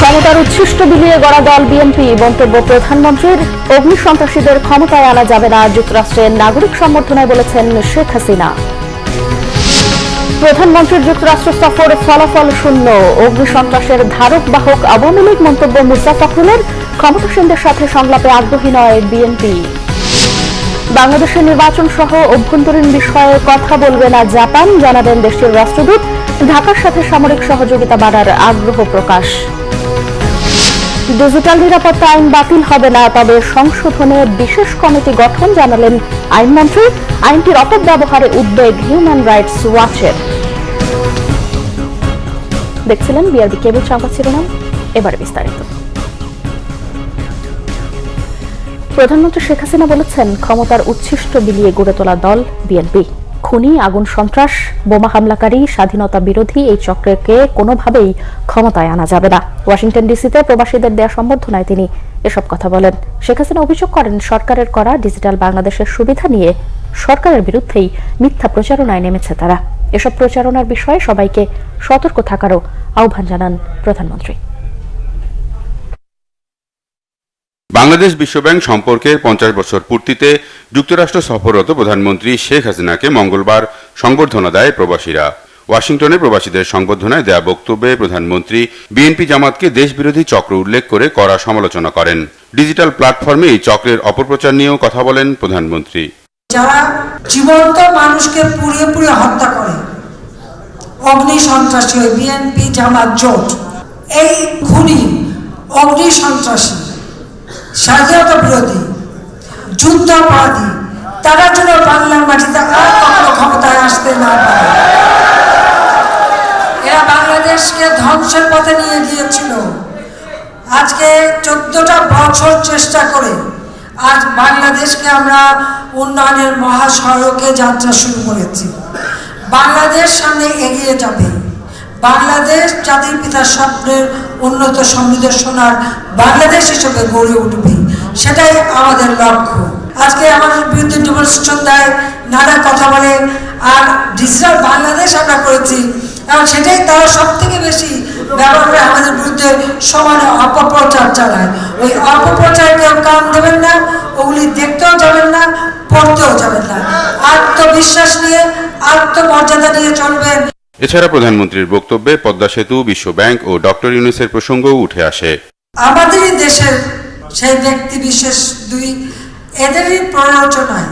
ক্ষমতার উচ্ছিষ্ট বিলিয়ে গড়া দল বিএনপি মন্তব্য প্রধানমন্ত্রীর। অগ্নি সন্ত্রাসীদের ক্ষমতায় আনা যাবে না, যুক্তরাষ্ট্রের নাগরিক সম্বর্ধনায় বলেছেন শেখ হাসিনা। প্রধানমন্ত্রীর যুক্তরাষ্ট্র সফর ফলাফল শূন্য। অগ্নি সন্ত্রাসের ধারক বাহক আওয়ামী লীগ মন্তব্য মুসা ফখরুলের। ক্ষমতাসীনদের সাথে সংলাপে আগ্রহী নয় বিএনপি। বাংলাদেশের নির্বাচন সহ অভ্যন্তরীণ বিষয়ে কথা বলবে না জাপান, জানাবেন দেশটির রাষ্ট্রদূত। ঢাকার সাথে সামরিক সহযোগিতা বাড়ার আগ্রহ প্রকাশ। ডিজিটাল নিরাপত্তা আইন বাতিল হবে না, তবে সংশোধনে বিশেষ কমিটি গঠন জানালেন আইনমন্ত্রী। আইনটির অপব্যবহারে উদ্বেগ হিউম্যান রাইটস ওয়াচের দেখছিলেন বিআরবি কেবল সংবাদ শিরোনাম। এবারে বিস্তারিত। প্রধানমন্ত্রী শেখ হাসিনা বলেছেন, ক্ষমতার উচ্ছিষ্ট বিলিয়ে গড়ে তোলা দল বিএনপি খুনি, আগুন সন্ত্রাস, বোমা হামলাকারী, স্বাধীনতা বিরোধী এই চক্রকে কোনোভাবেই ক্ষমতায় আনা যাবে না। ওয়াশিংটন ডিসিতে প্রবাসীদের দেয়া সম্বর্ধনায় তিনি এসব কথা বলেন। শেখ হাসিনা অভিযোগ করেন, সরকারের করা ডিজিটাল বাংলাদেশের সুবিধা নিয়ে সরকারের বিরুদ্ধেই মিথ্যা প্রচারণায় নেমেছে তারা। এসব প্রচারণার বিষয়ে সবাইকে সতর্ক থাকারও আহ্বান জানান প্রধানমন্ত্রী। বাংলাদেশ বিশ্বব্যাংক সম্পর্কের পঞ্চাশ বছর পূর্তিতে যুক্তরাষ্ট্র সফররত প্রধানমন্ত্রী শেখ হাসিনাকে মঙ্গলবার সংবর্ধনা দেয় প্রবাসীরা। ওয়াশিংটনে প্রবাসীদের সংবর্ধনায় দেয়া বক্তব্যে প্রধানমন্ত্রী বিএনপি জামাতকে দেশবিরোধী চক্র উল্লেখ করে কড়া সমালোচনা করেন। ডিজিটাল প্ল্যাটফর্মে এই চক্রের অপপ্রচার নিয়েও কথা বলেন প্রধানমন্ত্রী। যারা জীবন্ত মানুষকে পুড়িয়ে পুড়িয়ে হত্যা করে, অগ্নি সন্ত্রাসী বিএনপি জামাত জোট, এই খুনি অগ্নি সন্ত্রাসী। স্বাধীনতা বিরোধী, যুদ্ধাপরাধী, তারা যেন বাংলার মাটিতে আর কখনো ক্ষমতায় আসতে না পারে। এরা বাংলাদেশকে ধ্বংসের পথে নিয়ে গিয়েছিল। আজকে চোদ্দটা বছর চেষ্টা করে আজ বাংলাদেশকে আমরা উন্নয়নের মহাসড়কে যাত্রা শুরু করেছি। বাংলাদেশ সামনে এগিয়ে যাবে। বাংলাদেশ জাতির পিতার স্বপ্নের উন্নত সমৃদ্ধ সোনার বাংলাদেশ হিসেবে গড়ে উঠবে। সেটাই আমাদের লক্ষ্য। আজকে আমাদের বিরুদ্ধে ডেমনস্ট্রেশন দেয় নানা কথা বলে আর ডিজিটাল বাংলাদেশ আমরা করেছি, এবং সেটাই তারা সব থেকে বেশি ব্যবহার করে আমাদের বিরুদ্ধে সমানে অপপ্রচার চালায়। ওই অপপ্রচার কেউ কান দেবেন না, ওগুলি দেখতেও যাবেন না, পড়তেও যাবেন না। আত্মবিশ্বাস নিয়ে আত্মমর্যাদা নিয়ে চলবেন। এছাড়া প্রধানমন্ত্রীর বক্তব্যে পদ্মা সেতু, বিশ্ব ব্যাংক ও ডক্টর ইউনুসের প্রসঙ্গও উঠে আসে। আমাদের দেশের সেই ব্যক্তি বিশেষ দুই, এদেরই প্ররোচনায়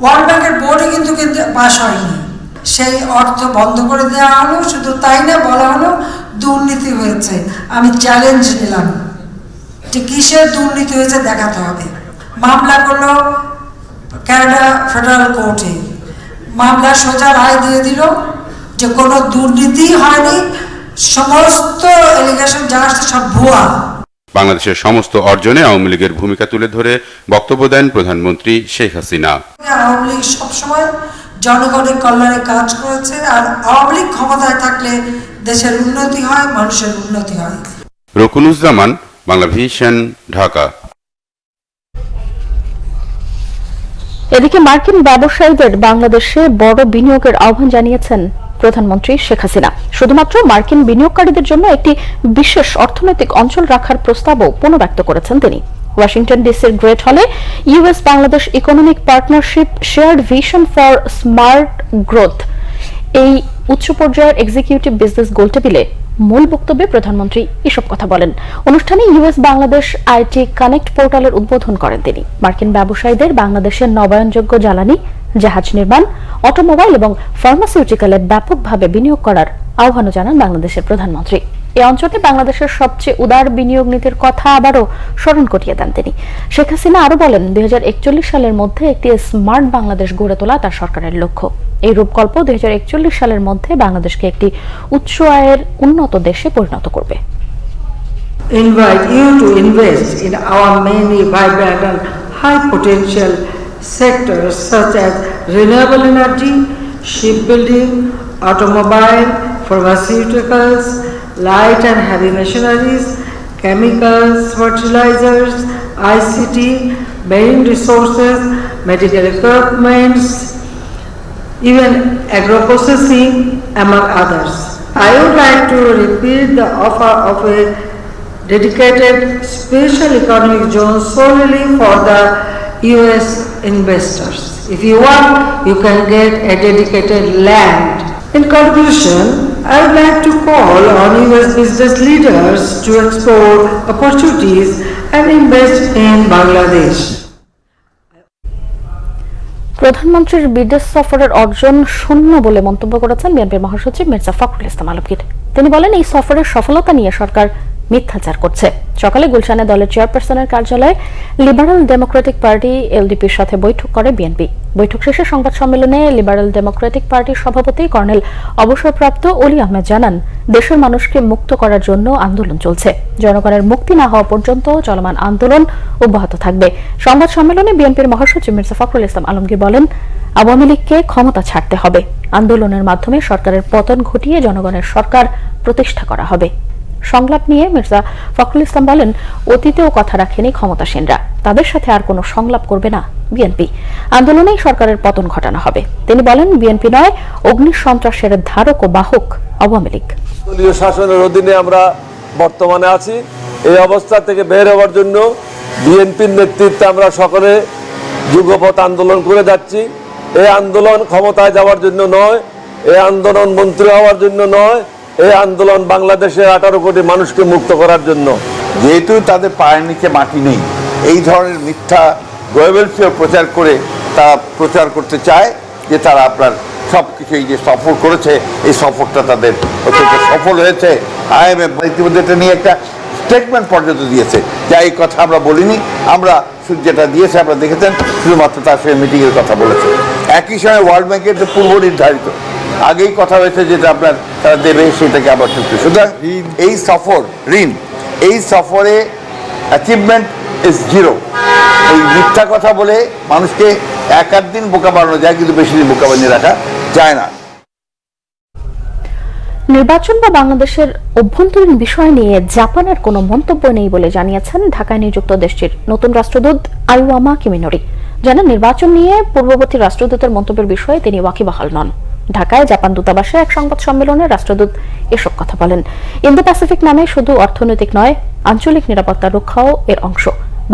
ওয়ার্ল্ড ব্যাংকের বোর্ডে কিন্তু কিন্তু পাশ হয়নি। সেই অর্থ বন্ধ করে দেওয়া হলো, শুধু তাই না বলা হলো, দুর্নীতি হয়েছে। আমি চ্যালেঞ্জ নিলাম। যে কিসের দুর্নীতি হয়েছে দেখাতে হবে। মামলা করল ক্যানাডা ফেডারেল কোর্টে। মামলা সোজা রায় দিয়ে দিল যে কোনো দুর্নীতি হয়নি সমস্ত এলিগেশন যা আসছে সব ভুয়া। বাংলাদেশের সমস্ত অর্জনে আওয়ামী লীগের ভূমিকা তুলে ধরে বক্তব্য দেন প্রধানমন্ত্রী শেখ হাসিনা। আওয়ামী লীগ সবসময় জনগণের কল্যাণে কাজ করেছে আর আওয়ামী লীগ ক্ষমতায় থাকলে দেশের উন্নতি হয় মানুষের উন্নতি হয়। রকুনুজ্জামান বাংলা ভিশন ঢাকা। এদিকে মার্কিন ব্যবসায়ীদের বাংলাদেশে বড় বিনিয়োগের আহ্বান জানিয়েছেন প্রধানমন্ত্রী শেখ হাসিনা। শুধুমাত্র মার্কিন বিনিয়োগকারীদের জন্য একটি বিশেষ অর্থনৈতিক অঞ্চল রাখার প্রস্তাবও পুনর্ব্যক্ত করেছেন তিনি। ওয়াশিংটন ডিসির গ্রেট হলে US Bangladesh economic partnership, shared vision for smart growth. এই উচ্চ পর্যায়ের এক্সিকিউটিভ বিজনেস গোলটেবিলে মূল বক্তব্যে প্রধানমন্ত্রী এসব কথা বলেন। অনুষ্ঠানে ইউএস বাংলাদেশ আইটি কানেক্ট পোর্টালের উদ্বোধন করেন তিনি। মার্কিন ব্যবসায়ীদের বাংলাদেশের নবায়নযোগ্য জ্বালানি, জাহাজ নির্মাণ অটোমোবাইল এবং ফার্মাসিউটিক্যালে ব্যাপকভাবে বিনিয়োগ করার আহ্বানও জানান বাংলাদেশের প্রধানমন্ত্রী। এই অঞ্চলে বাংলাদেশের সবচেয়ে উদার বিনিয়োগ নীতির কথা আবারও স্মরণ করিয়ে দেন তিনি। শেখ হাসিনা আরও বলেন, দুই সালের মধ্যে একটি স্মার্ট বাংলাদেশ গড়ে তোলা তার সরকারের লক্ষ্য। এই রূপকল্প দুই হাজার একচল্লিশ সালের মধ্যে বাংলাদেশকে একটি উচ্চ আয়ের উন্নত দেশে পরিণত করবে। Invite you to invest in our many vibrant and high potential sectors such as renewable energy, shipbuilding, automobile, pharmaceuticals, light and heavy machineries, chemicals, fertilizers, ICT, marine resources, medical equipments, even agro-processing, among others. I would like to repeat the offer of a dedicated special economic zone solely for the US investors. If you want, you can get a dedicated land. In conclusion, I would like to call on US business leaders to explore opportunities and invest in Bangladesh. প্রধানমন্ত্রীর বিদেশ সফরের অর্জন শূন্য বলে মন্তব্য করেছেন বিএনপির মহাসচিব মির্জা ফখরুল ইসলাম আলমগীর তিনি বলেন এই সফরের সফলতা নিয়ে সরকার মিথ্যাচার করছে। সকালে গুলশানে দলের চেয়ারপারসনের কার্যালয়ে লিবারাল ডেমোক্রেটিক পার্টি এলডিপির সাথে বৈঠক করে বিএনপি। বৈঠক শেষে সংবাদ সম্মেলনে লিবারাল ডেমোক্রেটিক পার্টির সভাপতি কর্নেল অবসরপ্রাপ্ত অলি আহমেদ জানান, দেশের মানুষকে মুক্ত করার জন্য আন্দোলন চলছে। জনগণের মুক্তি না হওয়া পর্যন্ত চলমান আন্দোলন অব্যাহত থাকবে। সংবাদ সম্মেলনে বিএনপির মহাসচিব মির্জা ফখরুল ইসলাম আলমগীর বলেন, আওয়ামী লীগকে ক্ষমতা ছাড়তে হবে। আন্দোলনের মাধ্যমে সরকারের পতন ঘটিয়ে জনগণের সরকার প্রতিষ্ঠা করা হবে। সংলাপ নিয়ে মির্জা ফখরুল ইসলাম বলেন, অতীতেও কথা রাখেনি ক্ষমতাসীনরা। তাদের সাথে আর কোনো সংলাপ করবে না বিএনপি। আন্দোলনেই সরকারের পতন ঘটানো হবে। তিনি বলেন, বিএনপি নয়, অগ্নি সন্ত্রাসের ধারক ও বাহক আওয়ামী লীগ। দলীয় শাসনের অধীনে আমরা বর্তমানে আছি। এই অবস্থা থেকে বের হওয়ার জন্য বিএনপির নেতৃত্বে আমরা সকলে যুগপথ আন্দোলন করে যাচ্ছি। এই আন্দোলন ক্ষমতায় যাওয়ার জন্য নয়, এই আন্দোলন মন্ত্রী হওয়ার জন্য নয় এই আন্দোলন বাংলাদেশের আঠারো কোটি মানুষকে মুক্ত করার জন্য। যেহেতু তাদের পায়ের নিচে মাটি নেই, এই ধরনের মিথ্যা গোয়েবেলসীয় প্রচার করে তারা প্রচার করতে চায় যে তারা আপনার সব কিছু এই যে সফর করেছে, এই সফরটা তাদের অত্যন্ত সফল হয়েছে। আইএমএফ ইতিমধ্যে এটা নিয়ে একটা স্টেটমেন্ট পর্যন্ত দিয়েছে। যা এই কথা আমরা বলিনি, আমরা যেটা দিয়েছে, আপনারা দেখেছেন, শুধুমাত্র তার সঙ্গে মিটিংয়ের কথা বলেছে। একই সময় ওয়ার্ল্ড ব্যাংকের যে পূর্ব নির্ধারিত আগেই কথা হয়েছে যেটা আপনার তারা দেবে সেটাকে আবার চুক্তি সুতরাং এই সফর ঋণ এই সফরে অ্যাচিভমেন্ট ইজ জিরো এই মিথ্যা কথা বলে মানুষকে এক আধ দিন বোকা বানানো যায় কিন্তু বেশি দিন বোকা বানিয়ে রাখা যায় না। নির্বাচন বা বাংলাদেশের অভ্যন্তরীণ বিষয় নিয়ে জাপানের কোনো মন্তব্য নেই বলে জানিয়েছেন ঢাকায় নিযুক্ত দেশটির নতুন রাষ্ট্রদূত আইওয়ামা কিমিনোরি। জানান নির্বাচন নিয়ে পূর্ববর্তী রাষ্ট্রদূতের মন্তব্যের বিষয়ে তিনি ওয়াকিবহাল নন। ঢাকায় জাপান দূতাবাসে এক সংবাদ সম্মেলনে রাষ্ট্রদূত এসব কথা বলেন। ইন্দো প্যাসিফিক নামে শুধু অর্থনৈতিক নয়, আঞ্চলিক নিরাপত্তা রক্ষাও এর অংশ।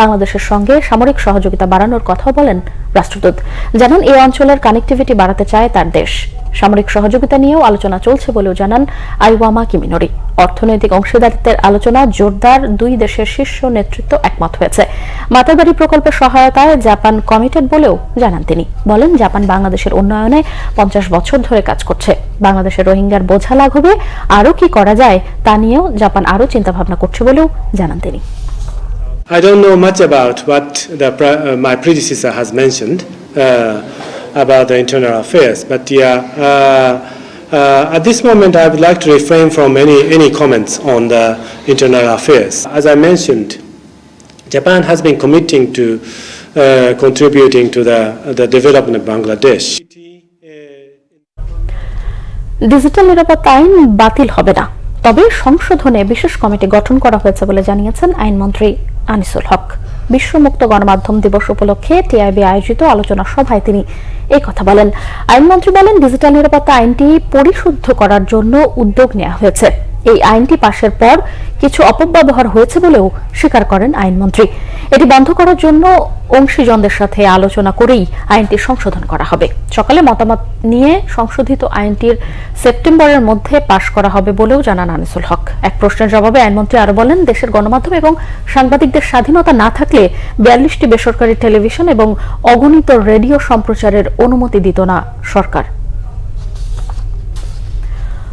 বাংলাদেশের সঙ্গে সামরিক সহযোগিতা বাড়ানোর কথাও বলেন রাষ্ট্রদূত। জানান এই অঞ্চলের কানেক্টিভিটি বাড়াতে চায় তার দেশ। সামরিক সহযোগিতা নিয়েও আলোচনা চলছে বলেও জানান আইওয়ামা কিমিনোরি। অর্থনৈতিক অংশীদারিত্বের আলোচনা জোরদার দুই দেশের শীর্ষ নেতৃত্ব একমত হয়েছে। মাতাবাড়ি প্রকল্পের সহায়তায় জাপান কমিটেড বলেও জানান তিনি। বলেন জাপান বাংলাদেশের উন্নয়নে পঞ্চাশ বছর ধরে কাজ করছে। বাংলাদেশের রোহিঙ্গার বোঝা লাঘবে আরও কি করা যায় তা নিয়েও জাপান আরও চিন্তাভাবনা করছে বলেও জানান তিনি। I don't know much about what the, uh, my predecessor has mentioned uh, about the internal affairs, but yeah, uh, uh, at this moment I would like to refrain from any, any comments on the internal affairs. As I mentioned, Japan has been committing to uh, contributing to the, the development of Bangladesh. Digital নিরাপত্তা আইন বাতিল হবে না তবে সংশোধনে বিশেষ committee গঠন করা হয়েছে বলে জানিয়েছেন আইনমন্ত্রী আনিসুল হক বিশ্ব মুক্ত গণমাধ্যম দিবস উপলক্ষে টিআইবি আয়োজিত আলোচনা সভায় তিনি এই কথা বলেন। আইনমন্ত্রী বলেন, ডিজিটাল নিরাপত্তা আইনটি পরিশুদ্ধ করার জন্য উদ্যোগ নেওয়া হয়েছে। এই আইনটি পাশের পর কিছু অপব্যবহার হয়েছে বলেও স্বীকার করেন আইনমন্ত্রী। এটি বন্ধ করার জন্য অংশীজনদের সাথে আলোচনা করেই আইনটি সংশোধন করা হবে। সকালে মতামত নিয়ে সংশোধিত আইনটির সেপ্টেম্বরের মধ্যে পাশ করা হবে বলেও জানান আনিসুল হক। এক প্রশ্নের জবাবে আইনমন্ত্রী আরও বলেন, দেশের গণমাধ্যম এবং সাংবাদিকদের স্বাধীনতা না থাকলে বিয়াল্লিশটি বেসরকারি টেলিভিশন এবং অগণিত রেডিও সম্প্রচারের অনুমতি দিত না সরকার।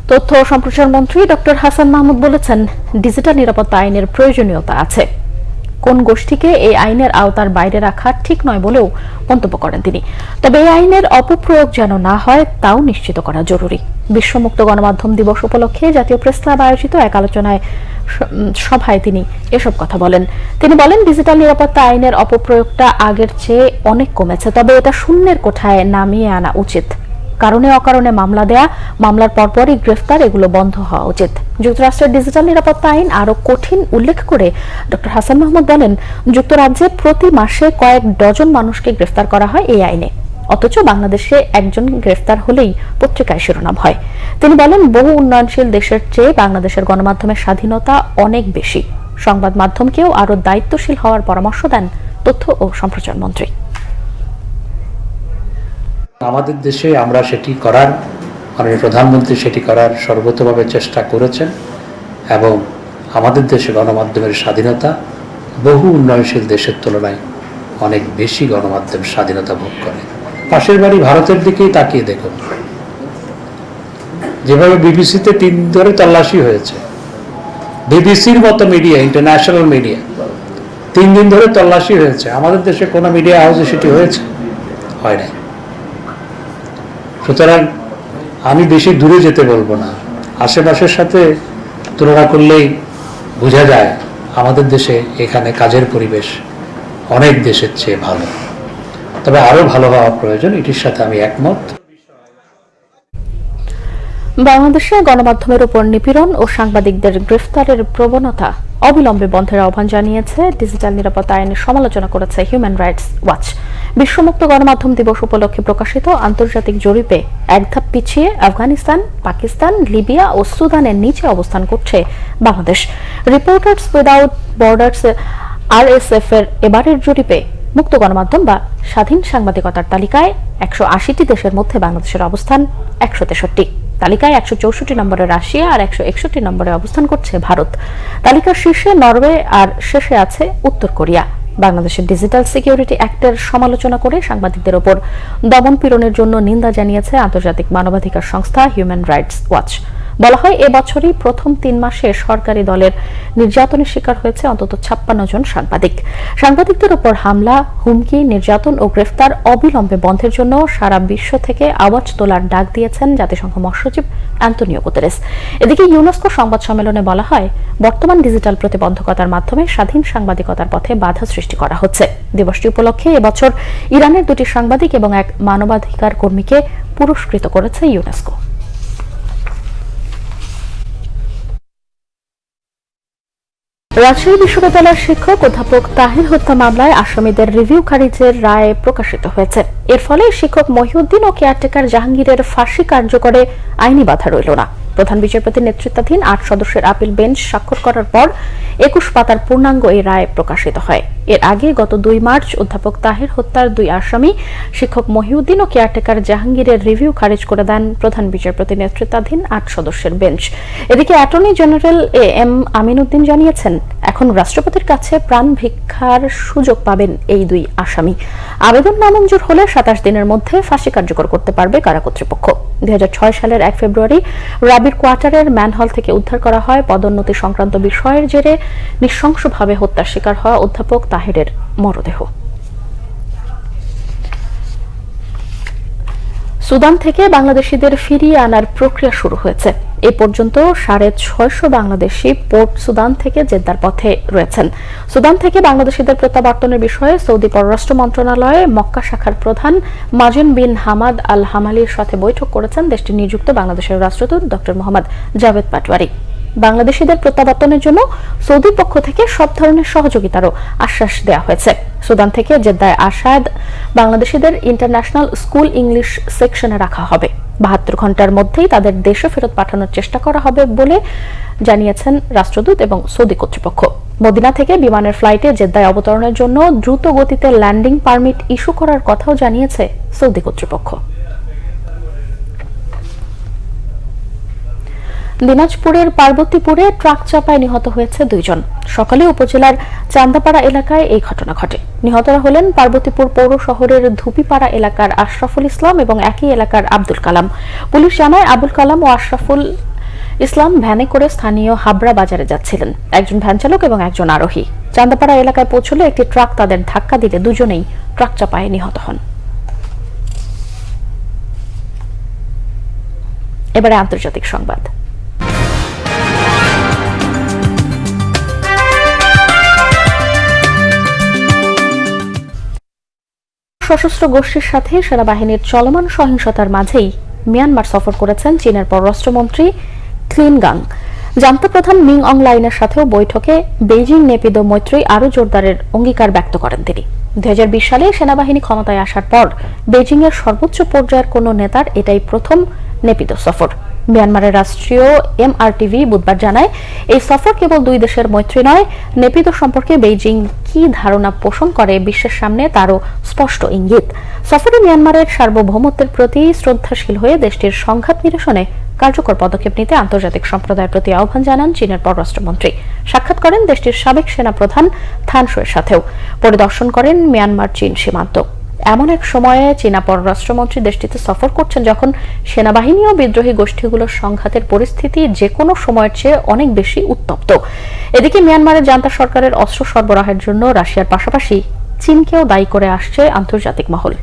তথ্য ও সম্প্রচার মন্ত্রী ডক্টর হাসান মাহমুদ বলেছেন, ডিজিটাল নিরাপত্তা আইনের প্রয়োজনীয়তা আছে। কোন গোষ্ঠীকে এই আইনের আওতার বাইরে রাখা ঠিক নয় বলেও মন্তব্য করেন তিনি। তবে এই আইনের অপপ্রয়োগ যেন না হয়, তাও নিশ্চিত করা জরুরি। বিশ্বমুক্ত গণমাধ্যম দিবস উপলক্ষে জাতীয় প্রেস ক্লাব আয়োজিত এক আলোচনায় সভায় তিনি এসব কথা বলেন। তিনি বলেন, ডিজিটাল নিরাপত্তা আইনের অপপ্রয়োগটা আগের চেয়ে অনেক কমেছে, তবে এটা শূন্যের কোঠায় নামিয়ে আনা উচিত। কারণে অকারণে মামলা দেয়া, মামলার পরপরই গ্রেফতার, এগুলো বন্ধ হওয়া উচিত। যুক্তরাষ্ট্রের ডিজিটাল নিরাপত্তা আইন আরও কঠিন উল্লেখ করে ডক্টর হাসান মাহমুদ বলেন, যুক্তরাজ্যে প্রতি মাসে কয়েক ডজন মানুষকে গ্রেফতার করা হয় এই আইনে। অথচ বাংলাদেশে একজন গ্রেফতার হলেই পত্রিকায় শিরোনাম হয়। তিনি বলেন, বহু উন্নয়নশীল দেশের চেয়ে বাংলাদেশের গণমাধ্যমের স্বাধীনতা অনেক বেশি। সংবাদ মাধ্যমকেও আরও দায়িত্বশীল হওয়ার পরামর্শ দেন তথ্য ও সম্প্রচার মন্ত্রী। আমাদের দেশে আমরা সেটি করার, মাননীয় প্রধানমন্ত্রী সেটি করার সর্বতভাবে চেষ্টা করেছেন এবং আমাদের দেশে গণমাধ্যমের স্বাধীনতা বহু উন্নয়নশীল দেশের তুলনায় অনেক বেশি গণমাধ্যম স্বাধীনতা ভোগ করে। পাশের বাড়ি ভারতের দিকেই তাকিয়ে দেখুন। যেভাবে বিবিসিতে তিন ধরে তল্লাশি হয়েছে, বিবিসির মতো মিডিয়া, ইন্টারন্যাশনাল মিডিয়া, তিন দিন ধরে তল্লাশি হয়েছে। আমাদের দেশে কোনো মিডিয়া হাউসে সেটি হয়েছে? হয় নাই। সুতরাং আমি বেশি দূরে যেতে বলব না। আশেপাশের সাথে তুলনা করলেই বোঝা যায় আমাদের দেশে এখানে কাজের পরিবেশ অনেক দেশের চেয়ে ভালো। তবে আরও ভালো হওয়া প্রয়োজন, এটির সাথে আমি একমত। বাংলাদেশে গণমাধ্যমের উপর নিপীড়ন ও সাংবাদিকদের গ্রেফতারের প্রবণতা অবিলম্বে বন্ধের আহ্বান জানিয়েছে ডিজিটাল নিরাপত্তা আইনের সমালোচনা করেছে হিউম্যান রাইটস ওয়াচ বিশ্বমুক্ত গণমাধ্যম দিবস উপলক্ষে প্রকাশিত আন্তর্জাতিক জরিপে এক ধাপ পিছিয়ে আফগানিস্তান, পাকিস্তান, লিবিয়া ও সুদানের নিচে অবস্থান করছে Bangladesh. Reporters without borders RSF এর এবারের জরিপে মুক্ত গণমাধ্যম বা স্বাধীন সাংবাদিকতার তালিকায় একশো আশিটি দেশের মধ্যে বাংলাদেশের অবস্থান একশো তেষট্টি। তালিকায় একশো চৌষট্টি নম্বরে রাশিয়া আর একশো একষট্টি নম্বরে অবস্থান করছে ভারত। তালিকার শীর্ষে নরওয়ে আর শেষে আছে উত্তর কোরিয়া। বাংলাদেশের ডিজিটাল সিকিউরিটি অ্যাক্টের সমালোচনা করে সাংবাদিকদের ওপর দমন পীড়নের জন্য নিন্দা জানিয়েছে আন্তর্জাতিক মানবাধিকার সংস্থা হিউম্যান রাইটস ওয়াচ বলা হয়, এবছরই প্রথম তিন মাসে সরকারি দলের নির্যাতনের শিকার হয়েছে অন্তত ছাপ্পান্ন জন সাংবাদিক। সাংবাদিকদের উপর হামলা, হুমকি, নির্যাতন ও গ্রেফতার অবিলম্বে বন্ধের জন্য সারা বিশ্ব থেকে আওয়াজ তোলার ডাক দিয়েছেন জাতিসংঘ মহাসচিব অ্যান্তনিও গুতেরেস। এদিকে ইউনেস্কো সংবাদ সম্মেলনে বলা হয়, বর্তমান ডিজিটাল প্রতিবন্ধকতার মাধ্যমে স্বাধীন সাংবাদিকতার পথে বাধা সৃষ্টি করা হচ্ছে। দিবসটি উপলক্ষে এবছর ইরানের দুটি সাংবাদিক এবং এক মানবাধিকার কর্মীকে পুরস্কৃত করেছে ইউনেস্কো। রাজশাহী বিশ্ববিদ্যালয়ের শিক্ষক অধ্যাপক তাহির হত্যা মামলায় আসামিদের রিভিউ খারিজের রায় প্রকাশিত হয়েছে। এর ফলে শিক্ষক মহিউদ্দিন ও কেয়ারটেকার জাহাঙ্গীরের ফাঁসি কার্যকরে আইনি বাধা রইল না। প্রধান বিচারপতির নেতৃত্বাধীন আট সদস্যের আপিল বেঞ্চ স্বাক্ষর করার পর একুশ পাতার পূর্ণাঙ্গ এই রায় প্রকাশিত হয়। এর আগে গত দুই মার্চ অধ্যাপক তাহির হত্যার দুই আসামি, শিক্ষক মহিউদ্দিন ও কেয়ারটেকার জাহাঙ্গীরের রিভিউ খারিজ করে দেন প্রধান বিচারপতি নেতৃত্বাধীন আট সদস্যের বেঞ্চ। এদিকে attorney general A M Aminuddin জানিয়েছেন, এখন রাষ্ট্রপতির কাছে প্রাণ ভিক্ষার সুযোগ পাবেন এই দুই আসামি। আবেদন নামঞ্জুর হলে সাতাশ দিনের মধ্যে ফাঁসি কার্যকর করতে পারবে কারা কর্তৃপক্ষ। দুই সালের এক ফেব্রুয়ারি রাবির কোয়ার্টারের ম্যানহল থেকে উদ্ধার করা হয় পদোন্নতি সংক্রান্ত বিষয়ের জেরে নৃশংসভাবে হত্যার শিকার হওয়া অধ্যাপক তাহেরের মরদেহ। সুদান থেকে বাংলাদেশিদের ফিরিয়ে আনার প্রক্রিয়া শুরু হয়েছে। এ পর্যন্ত সাড়ে ছয়শো বাংলাদেশি পোর্ট সুদান থেকে জেদ্দার পথে রয়েছেন। সুদান থেকে বাংলাদেশিদের প্রত্যাবর্তনের বিষয়ে সৌদি পররাষ্ট্র মন্ত্রণালয়ে মক্কা শাখার প্রধান মাজিন বিন হামাদ আল হামালির সাথে বৈঠক করেছেন দেশটির নিযুক্ত বাংলাদেশের রাষ্ট্রদূত ড মোহাম্মদ জাভেদ পাটওয়ারি বাংলাদেশিদের প্রত্যাবর্তনের জন্য সৌদির পক্ষ থেকে সব ধরনের সহযোগিতারও আশ্বাস দেওয়া হয়েছে। সুদান থেকে জেদ্দায় আসাদ বাংলাদেশিদের ইন্টারন্যাশনাল স্কুল ইংলিশ সেকশনে রাখা হবে। বাহাত্তর ঘণ্টার মধ্যেই তাদের দেশে ফেরত পাঠানোর চেষ্টা করা হবে বলে জানিয়েছেন রাষ্ট্রদূত এবং সৌদি কর্তৃপক্ষ। মদিনা থেকে বিমানের ফ্লাইটে জেদ্দায় অবতরণের জন্য দ্রুত গতিতে ল্যান্ডিং পারমিট ইস্যু করার কথাও জানিয়েছে সৌদি কর্তৃপক্ষ। দিনাজপুরের পার্বতীপুরে ট্রাক চাপায় নিহত হয়েছে দুইজন। সকালে উপজেলার চান্দাপাড়া এলাকায় এই ঘটনা ঘটে। নিহতরা হলেন পার্বতীপুর পৌর শহরের ধুপিপাড়া এলাকার আশরাফুল ইসলাম এবং একই এলাকার আব্দুল কালাম। পুলিশ জানায় আবুল কালাম ও আশরাফুল ইসলাম ভ্যানে করে স্থানীয় হাবড়া বাজারে যাচ্ছিলেন। একজন ভ্যান চালক এবং একজন আরোহী। চান্দাপাড়া এলাকায় পৌঁছলে একটি ট্রাক তাদের ধাক্কা দিলে দুজনেই ট্রাক চাপায় নিহত হন। এবারে আন্তর্জাতিক সংবাদ। সশস্ত্র গোষ্ঠীর সাথে সেনাবাহিনীর চলমান সহিংসতার মাঝেই মিয়ানমার সফর করেছেন চীনের পররাষ্ট্রমন্ত্রী ক্লিন গাং। জান্তা প্রধান মিং অং লাইনের সাথেও বৈঠকে বেইজিং নেপিদো মৈত্রী আরও জোরদারের অঙ্গীকার ব্যক্ত করেন তিনি। দুই হাজার বিশ সালে সেনাবাহিনী ক্ষমতায় আসার পর বেজিং এর সর্বোচ্চ পর্যায়ের কোন নেতার এটাই প্রথম নেপিত সফর। মিয়ানমারের রাষ্ট্রীয় এমআরটিভি বুধবার জানায়, এই সফর কেবল দুই দেশের মৈত্রী নয় নেপিত সম্পর্কে বেইজিং কি ধারণা পোষণ করে বিশ্বের সামনে তারও স্পষ্ট ইঙ্গিত। সফরে মিয়ানমারের সার্বভৌমত্বের প্রতি শ্রদ্ধাশীল হয়ে দেশটির সংঘাত নিরসনে কার্যকর পদক্ষেপ নিতে আন্তর্জাতিক সম্প্রদায়ের প্রতি আহ্বান জানান চীনের পররাষ্ট্রমন্ত্রী। সাক্ষাৎ করেন দেশটির সাবেক সেনা প্রধান থানসোয়ের সাথেও। পরিদর্শন করেন মিয়ানমার চীন সীমান্ত। এমন এক সময়ে চীনা পররাষ্ট্রমন্ত্রী দেশটিতে সফর করছেন যখন সেনাবাহিনী ও বিদ্রোহী গোষ্ঠীগুলোর সংঘাতের পরিস্থিতি যে কোনো সময়ের চেয়ে অনেক বেশি উত্তপ্ত। এদিকে মিয়ানমারের জান্তা সরকারের অস্ত্র সরবরাহের জন্য রাশিয়ার পাশাপাশি চীনকেও দায়ী করে আসছে আন্তর্জাতিক মহল।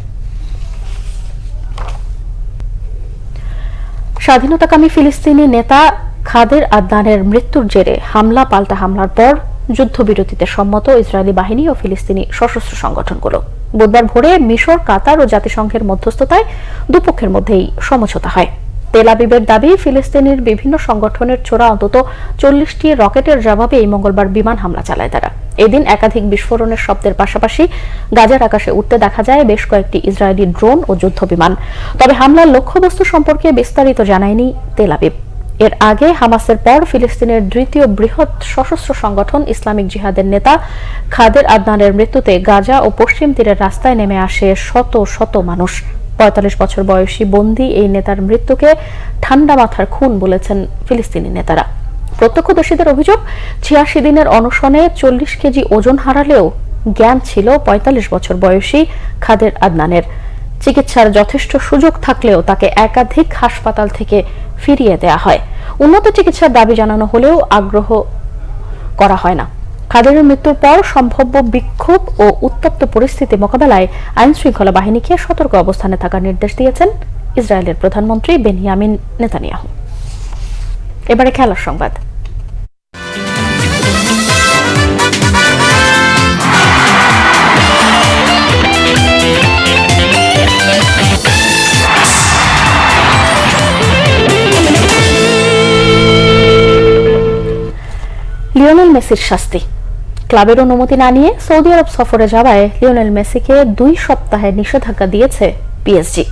স্বাধীনতাকামী ফিলিস্তিনি নেতা খাদের আদনানের মৃত্যুর জেরে হামলা, পাল্টা হামলার পর যুদ্ধবিরতিতে সম্মত ইসরায়েলি বাহিনী ও ফিলিস্তিনি সশস্ত্র সংগঠনগুলো। বুধবার ভোরে মিশর, কাতার ও জাতিসংঘের মধ্যস্থতায় দুপক্ষের মধ্যেই সমঝোতা হয়। তেল আবিবের দাবি, ফিলিস্তিনের বিভিন্ন সংগঠনের ছোড়া অন্তত চল্লিশটি রকেটের জবাবে এই মঙ্গলবার বিমান হামলা চালায় তারা। এদিন একাধিক বিস্ফোরণের শব্দের পাশাপাশি গাজার আকাশে উঠতে দেখা যায় বেশ কয়েকটি ইসরায়েলি ড্রোন ও যুদ্ধ বিমান তবে হামলার লক্ষ্যবস্তু সম্পর্কে বিস্তারিত জানায়নি তেল আবিব। এর আগে হামাসের পর ফিলিস্তিনের দ্বিতীয় বৃহৎ সশস্ত্র সংগঠন ইসলামিক জিহাদের নেতা খাদের আদনানের মৃত্যুতে গাজা ও পশ্চিম তীরের রাস্তায় নেমে আসে শত শত মানুষ। পঁয়তাল্লিশ বছর বয়সী বন্দী এই নেতার মৃত্যুকে ঠান্ডা মাথার খুন বলেছেন ফিলিস্তিনি নেতারা। প্রত্যক্ষদর্শীদের অভিযোগ, ছিয়াশি দিনের অনশনে চল্লিশ কেজি ওজন হারালেও জ্ঞান ছিল পঁয়তাল্লিশ বছর বয়সী খাদের আদনানের। চিকিৎসার যথেষ্ট সুযোগ থাকলেও তাকে একাধিক হাসপাতাল থেকে ফিরিয়ে দেয়া হয়। উন্নত চিকিৎসার দাবি জানানো হলেও আগ্রহ করা হয় না। খাদেরের মৃত্যুর পর সম্ভাব্য বিক্ষোভ ও উত্তপ্ত পরিস্থিতি মোকাবেলায় আইন শৃঙ্খলা বাহিনীকে সতর্ক অবস্থানে থাকার নির্দেশ দিয়েছেন ইসরায়েলের প্রধানমন্ত্রী বেনিয়ামিন নেতানিয়াহু। এবারে খেলার সংবাদ। লিওনেল মেসির শাস্তি। ক্লাবের অনুমতি না নিয়ে সৌদি আরব সফরে যাওয়ায় লিওনেল মেসিকে দুই সপ্তাহে নিষেধাজ্ঞা দিয়েছে পিএসজি।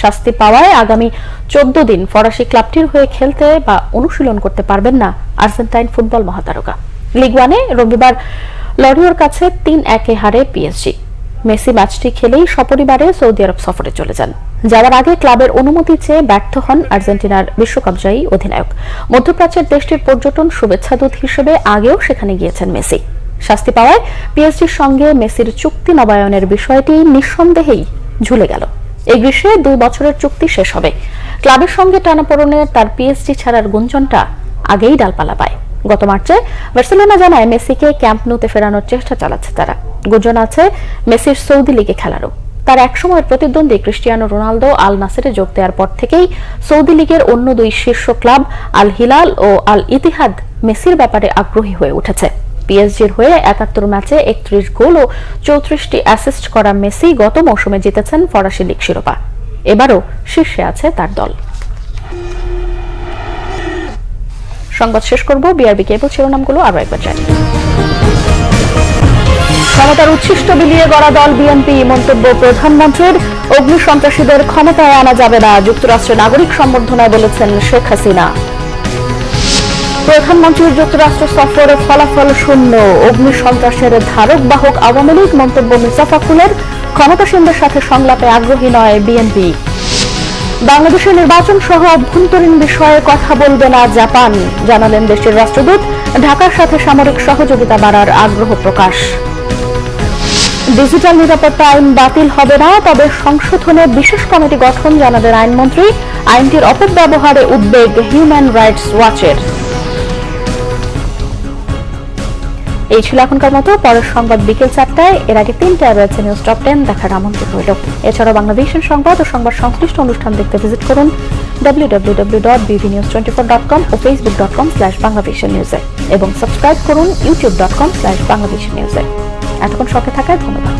শাস্তি পাওয়ায় আগামী চোদ্দ দিন ফরাসি ক্লাবটির হয়ে খেলতে বা অনুশীলন করতে পারবেন না আর্জেন্টাইন ফুটবল মহাতারকা। লিগ ওয়ানে রবিবার লরিওর কাছে তিন একে হারে পিএসজি। মেসি ম্যাচটি খেলেই সপরিবারে সৌদি আরব সফরে চলে যান। যাওয়ার আগে ক্লাবের অনুমতি চেয়ে ব্যর্থ হন আর্জেন্টিনার বিশ্বকাপজয়ী অধিনায়ক। মধ্যপ্রাচ্যের দেশটির পর্যটন শুভেচ্ছাদূত হিসেবে আগেও সেখানে গিয়েছেন মেসি। শাস্তি পাওয়ায় পিএসজির সঙ্গে মেসির চুক্তি নবায়নের বিষয়টি নিঃসন্দেহেই ঝুলে গেল। এই গ্রীষ্মে দুই বছরের চুক্তি শেষ হবে। ক্লাবের সঙ্গে টানাপোড়নে তার পিএসজি ছাড়ার গুঞ্জনটা আগেই ডালপালা পায়। গত মার্চে বার্সেলোনা জানায় মেসিকে ক্যাম্প নুতে ফেরানোর চেষ্টা চালাচ্ছে তারা। গুঞ্জন আছে, মেসির সৌদি লিগে খেলারও। তার একসময়ের প্রতিদ্বন্দ্বী ক্রিস্টিয়ানো রোনালদো আল নাসেরে যোগ দেওয়ার পর থেকেই সৌদি লীগের অন্য দুই শীর্ষ ক্লাব আল হিলাল ও আল ইতিহাদ মেসির ব্যাপারে আগ্রহী হয়ে উঠেছে। পিএসজির হয়ে একাত্তর ম্যাচে একত্রিশ গোল ও চৌত্রিশটি অ্যাসিস্ট করা মেসি গত মৌসুমে জিতেছেন ফরাসি লীগ শিরোপা। এবারও শীর্ষে আছে তার দল। সংবাদ শেষ করব বিআরবি কেবল শিরোনামগুলো আরও একবার জানি। ক্ষমতার উচ্ছিষ্ট বিলিয়ে গড়া দল বিএনপি মন্তব্য প্রধানমন্ত্রীর। অগ্নি সন্ত্রাসীদের ক্ষমতায় আনা যাবে না, যুক্তরাষ্ট্রের নাগরিক সম্বর্ধনায় বলেছেন শেখ হাসিনা। প্রধানমন্ত্রীর যুক্তরাষ্ট্র সফরে ফলাফল শূন্য, অগ্নি সন্ত্রাসের ধারক বাহক আওয়ামী লীগ মন্তব্য মির্জাফাকুলের ক্ষমতাসীনদের সাথে সংলাপে আগ্রহী নয় বিএনপি বাংলাদেশের নির্বাচন সহ অভ্যন্তরীণ বিষয়ে কথা বলবে না জাপান। জানালেন দেশের রাষ্ট্রদূত। ঢাকার সাথে সামরিক সহযোগিতা বাড়ার আগ্রহ প্রকাশ। ডিজিটাল নিরাপত্তা আইন বাতিল হবে না, তবে সংশোধনে বিশেষ কমিটি গঠন জানালেন আইনমন্ত্রী। আইনটির অপব্যবহারে উদ্বেগ হিউম্যান রাইটস ওয়াচের এই ছিল এখনকার মতো, পরের সংবাদ বিকেল চারটায়। এর আগে তিনটায় রয়েছে নিউজ টপ টেন দেখার আমন্ত্রিত রইল এছাড়াও বাংলাদেশের সংবাদ ও সংবাদ সংশ্লিষ্ট অনুষ্ঠান দেখতে ভিজিট করুন www.bvnews24.com ও facebook.com slash বাংলাদেশের নিউজে এবং সাবস্ক্রাইব করুন youtube.com slash বাংলাদেশের নিউজে এতক্ষণ সঙ্গে থাকায় ধন্যবাদ।